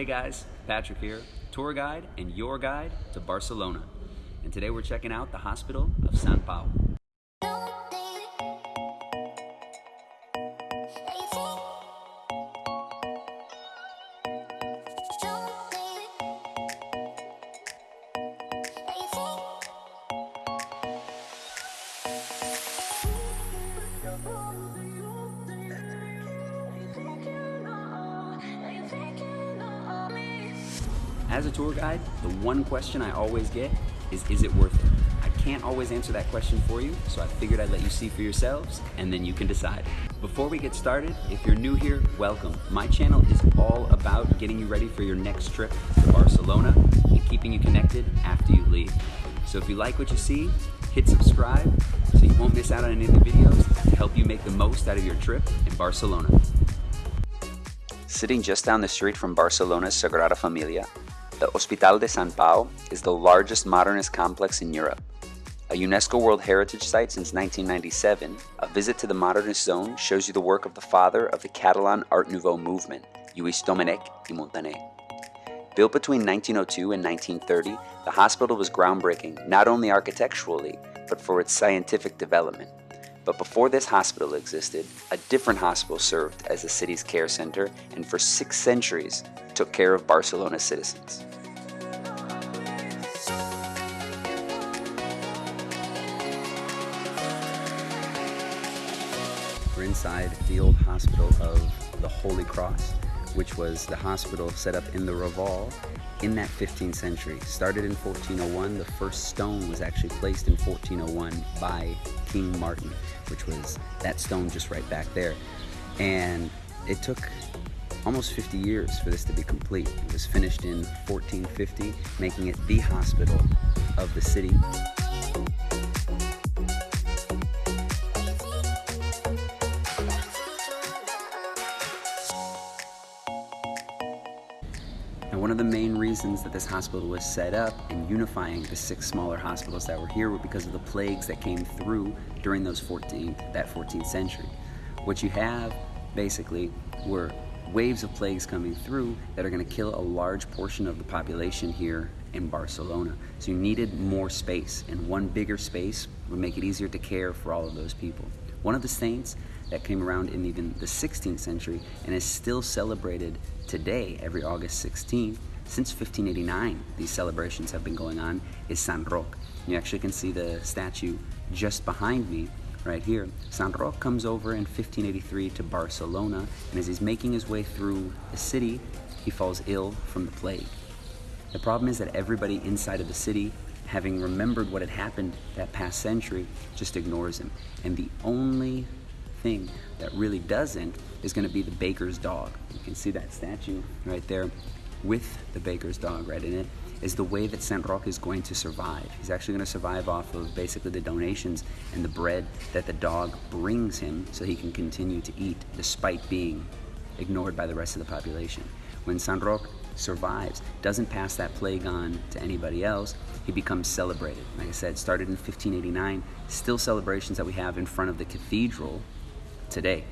Hey guys, Patrick here, tour guide and your guide to Barcelona. And today we're checking out the Hospital of San Pau. As a tour guide, the one question I always get is, is it worth it? I can't always answer that question for you, so I figured I'd let you see for yourselves, and then you can decide. Before we get started, if you're new here, welcome. My channel is all about getting you ready for your next trip to Barcelona and keeping you connected after you leave. So if you like what you see, hit subscribe so you won't miss out on any of the videos to help you make the most out of your trip in Barcelona. Sitting just down the street from Barcelona's Sagrada Familia the Hospital de San Pau is the largest modernist complex in Europe. A UNESCO World Heritage Site since 1997, a visit to the modernist zone shows you the work of the father of the Catalan Art Nouveau movement, Lluís Domènech i Montaner. Built between 1902 and 1930, the hospital was groundbreaking not only architecturally, but for its scientific development. But before this hospital existed, a different hospital served as the city's care center and for six centuries took care of Barcelona's citizens. We're inside the old hospital of the Holy Cross, which was the hospital set up in the Raval in that 15th century. Started in 1401, the first stone was actually placed in 1401 by King Martin, which was that stone just right back there. And it took almost 50 years for this to be complete. It was finished in 1450, making it the hospital of the city. And one of the main reasons that this hospital was set up and unifying the six smaller hospitals that were here were because of the plagues that came through during those 14th, that 14th century. What you have basically were waves of plagues coming through that are going to kill a large portion of the population here in Barcelona. So you needed more space, and one bigger space would make it easier to care for all of those people. One of the saints that came around in even the 16th century and is still celebrated today, every August 16th, since 1589, these celebrations have been going on, is San Roque. You actually can see the statue just behind me right here. San Roque comes over in 1583 to Barcelona, and as he's making his way through the city, he falls ill from the plague. The problem is that everybody inside of the city, having remembered what had happened that past century, just ignores him. And the only thing that really doesn't is going to be the baker's dog. You can see that statue right there with the baker's dog right in it is the way that Saint Roch is going to survive. He's actually going to survive off of basically the donations and the bread that the dog brings him so he can continue to eat despite being ignored by the rest of the population. When Saint Roch survives, doesn't pass that plague on to anybody else, he becomes celebrated. Like I said, started in 1589, still celebrations that we have in front of the cathedral today.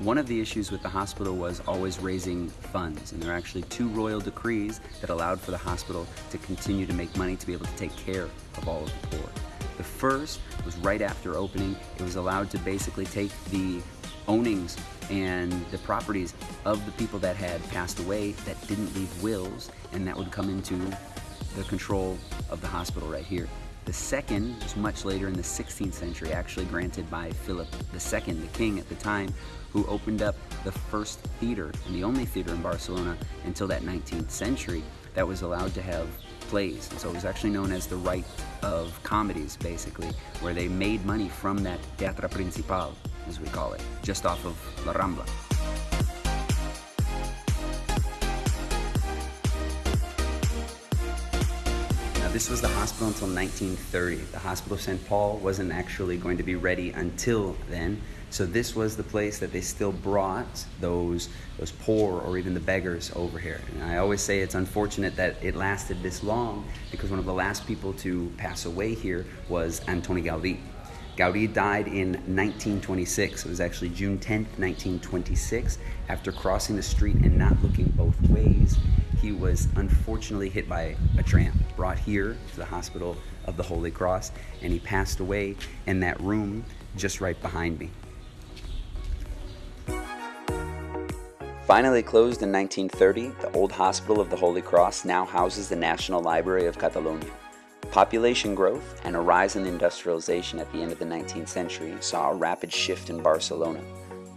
One of the issues with the hospital was always raising funds, and there are actually two royal decrees that allowed for the hospital to continue to make money to be able to take care of all of the poor. The first was right after opening. It was allowed to basically take the ownings and the properties of the people that had passed away that didn't leave wills, and that would come into the control of the hospital right here. The second was much later in the 16th century, actually granted by Philip II, the king at the time, who opened up the first theater and the only theater in Barcelona until that 19th century that was allowed to have plays. And so it was actually known as the right of comedies, basically, where they made money from that Teatro Principal, as we call it, just off of La Rambla. Now this was the hospital until 1930. The Hospital of St. Paul wasn't actually going to be ready until then. So this was the place that they still brought those those poor or even the beggars over here. And I always say it's unfortunate that it lasted this long because one of the last people to pass away here was Antoni Gaudí. Gaudí died in 1926. It was actually June 10th, 1926. After crossing the street and not looking both ways, he was unfortunately hit by a tram, brought here to the Hospital of the Holy Cross, and he passed away in that room just right behind me. Finally closed in 1930, the old Hospital of the Holy Cross now houses the National Library of Catalonia. Population growth and a rise in industrialization at the end of the 19th century saw a rapid shift in Barcelona.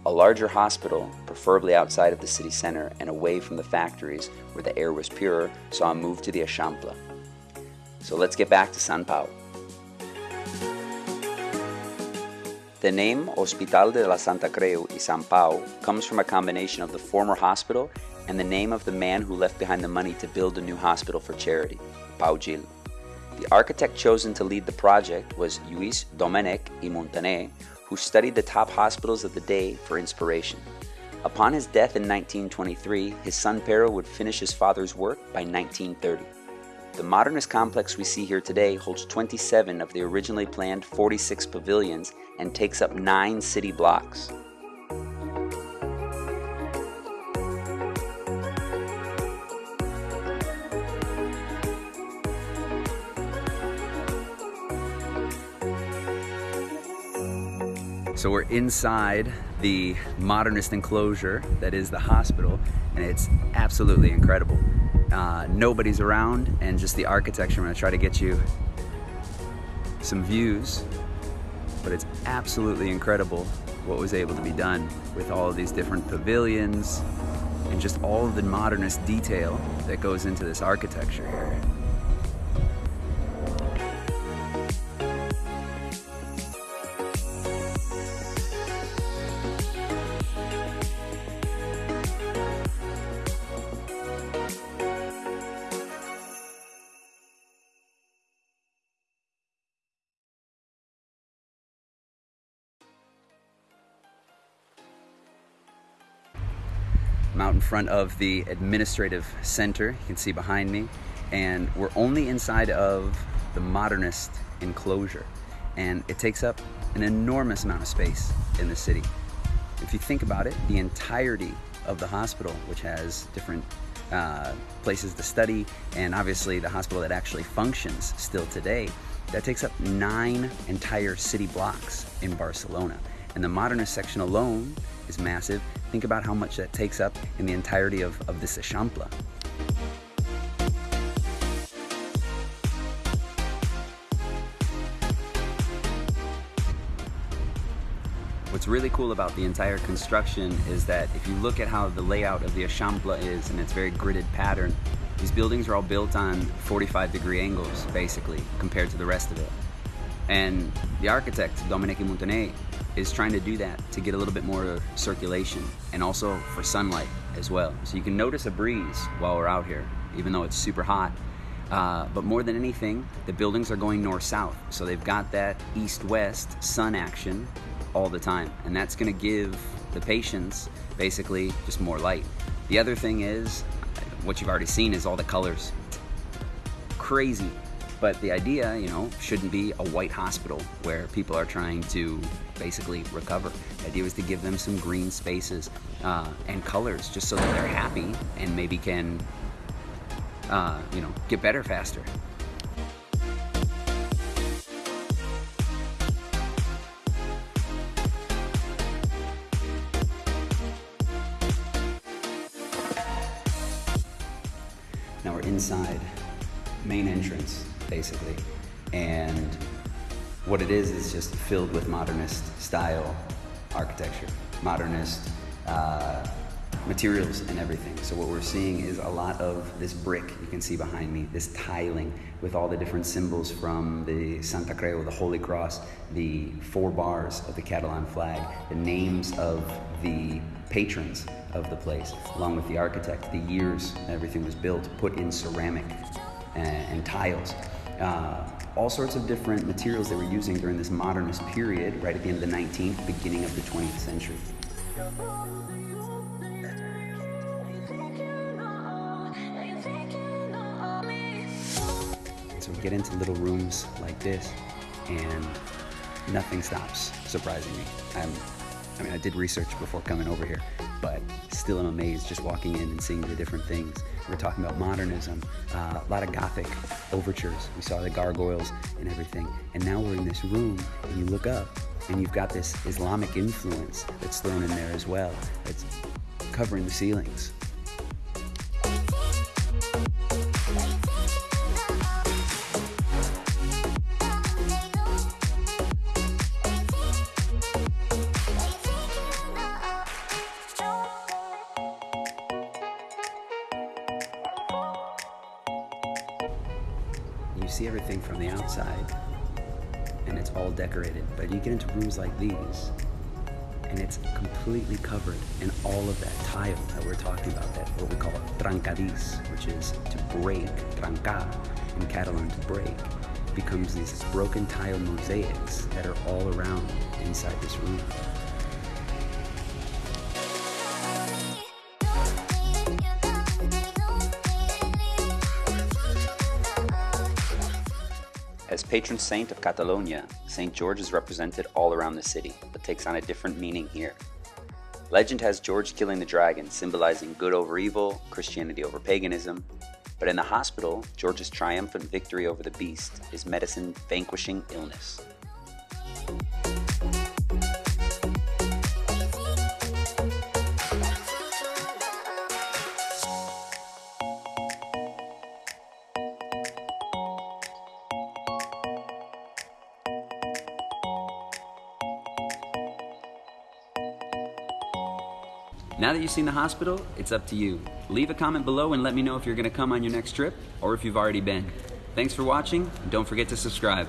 A larger hospital, preferably outside of the city center and away from the factories where the air was purer, saw a move to the Eixample. So let's get back to San Pau. The name Hospital de la Santa Creu y San Pau comes from a combination of the former hospital and the name of the man who left behind the money to build a new hospital for charity, Pau Gil. The architect chosen to lead the project was Lluís Domènech i Montaner, who studied the top hospitals of the day for inspiration. Upon his death in 1923, his son Pere would finish his father's work by 1930. The modernist complex we see here today holds 27 of the originally planned 46 pavilions and takes up nine city blocks. So we're inside the modernist enclosure that is the hospital, and it's absolutely incredible. Uh, nobody's around, and just the architecture. I'm gonna try to get you some views, but it's absolutely incredible what was able to be done with all of these different pavilions and just all of the modernist detail that goes into this architecture here. I'm out in front of the administrative center, you can see behind me, and we're only inside of the modernist enclosure. And it takes up an enormous amount of space in the city. If you think about it, the entirety of the hospital, which has different uh, places to study, and obviously the hospital that actually functions still today, that takes up nine entire city blocks in Barcelona. And the modernist section alone is massive. Think about how much that takes up in the entirety of, of this Eixample. What's really cool about the entire construction is that if you look at how the layout of the Eixample is and its very gridded pattern, these buildings are all built on 45 degree angles, basically, compared to the rest of it. And the architect, i Montaner, is trying to do that to get a little bit more circulation and also for sunlight as well. So you can notice a breeze while we're out here, even though it's super hot. Uh, but more than anything, the buildings are going north-south. So they've got that east-west sun action all the time. And that's gonna give the patients basically just more light. The other thing is, what you've already seen is all the colors. Crazy but the idea, you know, shouldn't be a white hospital where people are trying to basically recover. The idea was to give them some green spaces uh, and colors just so that they're happy and maybe can, uh, you know, get better faster. Now we're inside main entrance basically. And what it is is just filled with modernist style architecture, modernist uh, materials and everything. So what we're seeing is a lot of this brick you can see behind me, this tiling with all the different symbols from the Santa Creu, the Holy Cross, the four bars of the Catalan flag, the names of the patrons of the place, along with the architect, the years everything was built, put in ceramic and, and tiles uh, all sorts of different materials they were using during this modernist period, right at the end of the 19th, beginning of the 20th century. So we get into little rooms like this, and nothing stops surprising me. I'm, I mean, I did research before coming over here, but still am amazed just walking in and seeing the different things. We're talking about modernism, uh, a lot of Gothic overtures. We saw the gargoyles and everything. And now we're in this room, and you look up, and you've got this Islamic influence that's thrown in there as well. It's covering the ceilings. See everything from the outside, and it's all decorated. But you get into rooms like these, and it's completely covered in all of that tile that we're talking about, that what we call trencadís, which is to break, trencar in Catalan to break, becomes these broken tile mosaics that are all around inside this room. Patron saint of Catalonia, St. George is represented all around the city, but takes on a different meaning here. Legend has George killing the dragon, symbolizing good over evil, Christianity over paganism. But in the hospital, George's triumphant victory over the beast is medicine vanquishing illness. Now that you've seen the hospital, it's up to you. Leave a comment below and let me know if you're going to come on your next trip or if you've already been. Thanks for watching, and don't forget to subscribe.